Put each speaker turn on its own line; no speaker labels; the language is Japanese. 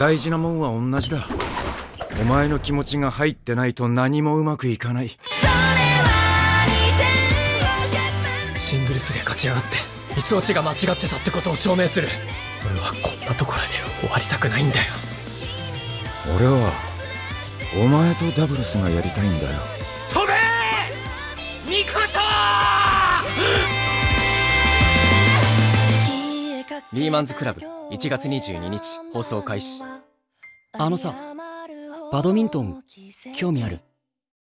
大事なもんは同じだ。お前の気持ちが入ってないと何もうまくいかない。
シングルスで勝ち上がって三つ星が間違ってたってことを証明する。俺はこんなところで終わりたくないんだよ。
俺はお前とダブルスがやりたいんだよ。
飛べ!ミコ
リーマンズクラブ1月22日放送開始。
あのさバドミントン興味ある？